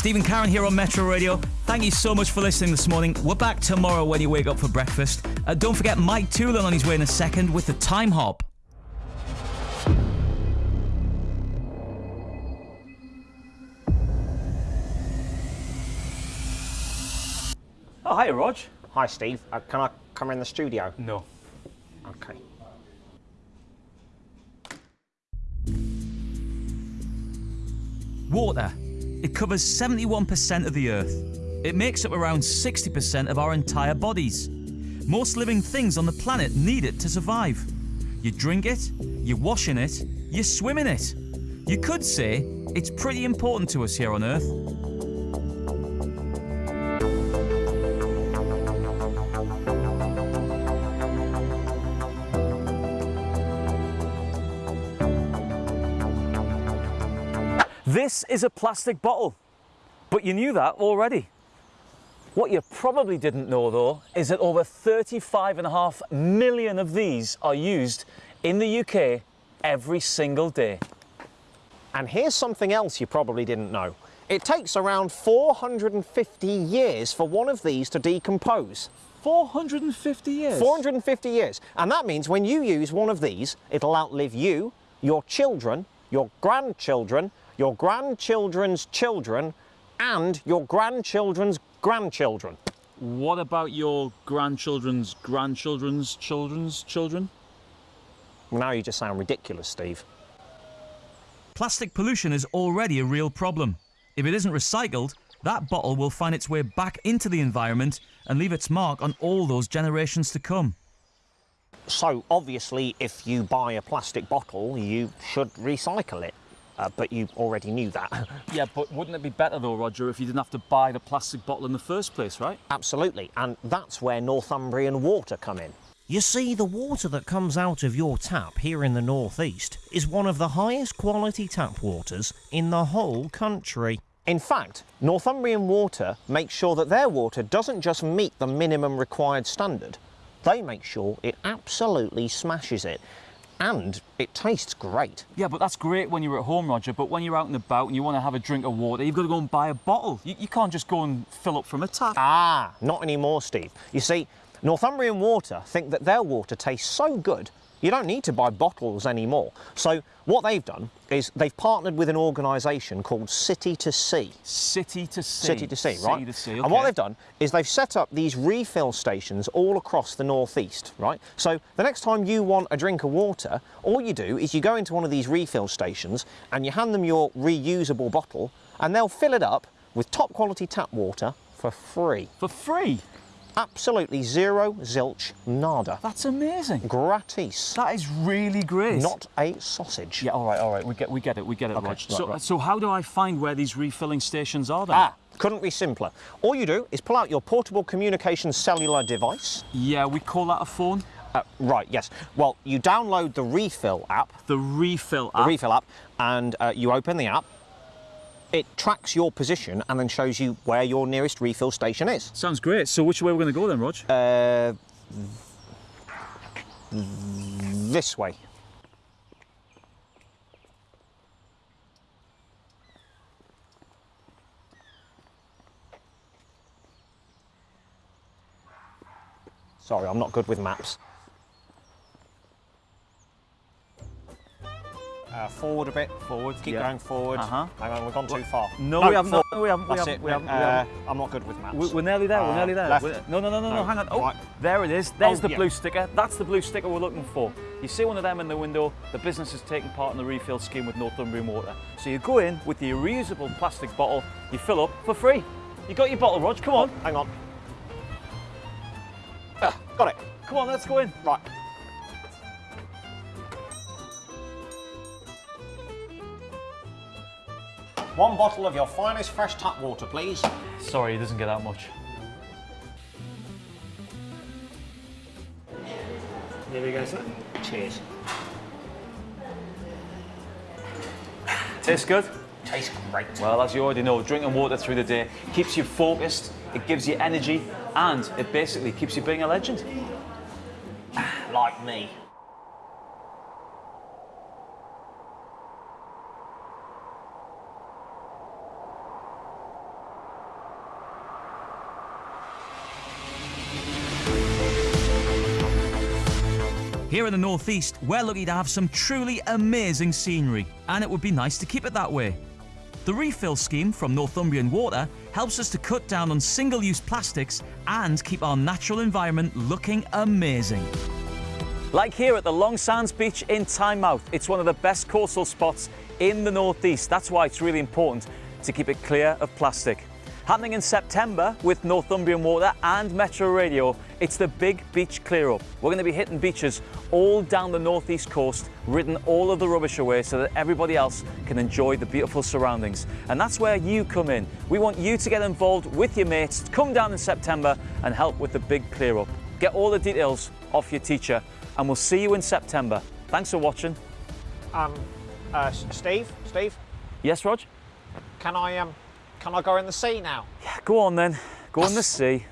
Stephen Karen here on Metro Radio. Thank you so much for listening this morning. We're back tomorrow when you wake up for breakfast. Uh, don't forget Mike Toolan on his way in a second with the Time Hop. Oh, hi, Rog. Hi, Steve. Uh, can I come in the studio? No. Okay. Water. It covers 71% of the Earth. It makes up around 60% of our entire bodies. Most living things on the planet need it to survive. You drink it, you wash in it, you swim in it. You could say it's pretty important to us here on Earth. This is a plastic bottle, but you knew that already. What you probably didn't know though is that over 35.5 million of these are used in the UK every single day. And here's something else you probably didn't know. It takes around 450 years for one of these to decompose. 450 years? 450 years. And that means when you use one of these, it'll outlive you, your children, your grandchildren, your grandchildren's children, and your grandchildren's grandchildren. What about your grandchildren's grandchildren's children's children? Now you just sound ridiculous, Steve. Plastic pollution is already a real problem. If it isn't recycled, that bottle will find its way back into the environment and leave its mark on all those generations to come. So, obviously, if you buy a plastic bottle, you should recycle it. Uh, but you already knew that. Yeah, but wouldn't it be better though, Roger, if you didn't have to buy the plastic bottle in the first place, right? Absolutely, and that's where Northumbrian water come in. You see, the water that comes out of your tap here in the northeast is one of the highest quality tap waters in the whole country. In fact, Northumbrian Water makes sure that their water doesn't just meet the minimum required standard, they make sure it absolutely smashes it. And it tastes great. Yeah, but that's great when you're at home, Roger. But when you're out and about and you want to have a drink of water, you've got to go and buy a bottle. You, you can't just go and fill up from a tap. Ah, not anymore, Steve. You see, Northumbrian Water think that their water tastes so good you don't need to buy bottles anymore. So what they've done is they've partnered with an organisation called City to Sea. City to sea. City to Sea, right? To sea, And what they've done is they've set up these refill stations all across the northeast, right? So the next time you want a drink of water, all you do is you go into one of these refill stations and you hand them your reusable bottle and they'll fill it up with top quality tap water for free. For free? Absolutely zero, zilch, nada. That's amazing. Gratis. That is really great. Not a sausage. Yeah, all right, all right. We get, we get it, we get it, Okay, right, so, right. so how do I find where these refilling stations are then? Ah, couldn't be simpler. All you do is pull out your portable communications cellular device. Yeah, we call that a phone. Uh, right, yes. Well, you download the Refill app, The refill app? the. Refill app, and uh, you open the app. It tracks your position and then shows you where your nearest refill station is. Sounds great. So which way we're we going to go then, Rog? Uh, this way. Sorry, I'm not good with maps. Uh, forward a bit. Forward, Keep yeah. going forward. Uh-huh. Hang on, we've gone too far. No, we haven't. No, we haven't. We That's haven't. it. We haven't. we Uh, haven't. I'm not good with maps. We- We're nearly there. We're Uh, nearly there. left. We're- No, no, no, no, no. No, Hang on. Oh, right. there it is. There's Oh, the yeah. blue sticker. That's the blue sticker we're looking for. You see one of them in the window. The business is taking part in the refill scheme with Northumbrian Water. So you go in with your reusable plastic bottle. You fill up for free. You got your bottle, Rog. Come on. Hang on. Ah, got it. Come on. Let's go in. Right. One bottle of your finest fresh tap water, please. Sorry, it doesn't get that much. Here we go, sir. Cheers. Tastes good. Tastes great. Well, as you already know, drinking water through the day keeps you focused, it gives you energy, and it basically keeps you being a legend. Like me. Here in the northeast, we're lucky to have some truly amazing scenery, and it would be nice to keep it that way. The refill scheme from Northumbrian Water helps us to cut down on single use plastics and keep our natural environment looking amazing. Like here at the Long Sands Beach in Tynemouth, it's one of the best coastal spots in the northeast. That's why it's really important to keep it clear of plastic. Happening in September with Northumbrian Water and Metro Radio, it's the Big Beach Clear Up. We're going to be hitting beaches all down the northeast coast, ridding all of the rubbish away so that everybody else can enjoy the beautiful surroundings. And that's where you come in. We want you to get involved with your mates, come down in September and help with the Big Clear Up. Get all the details off your teacher and we'll see you in September. Thanks for watching. Um, uh, Steve, Steve, Yes, Rog? can I um, can I go in the sea now? Yeah, go on then. Go in the sea.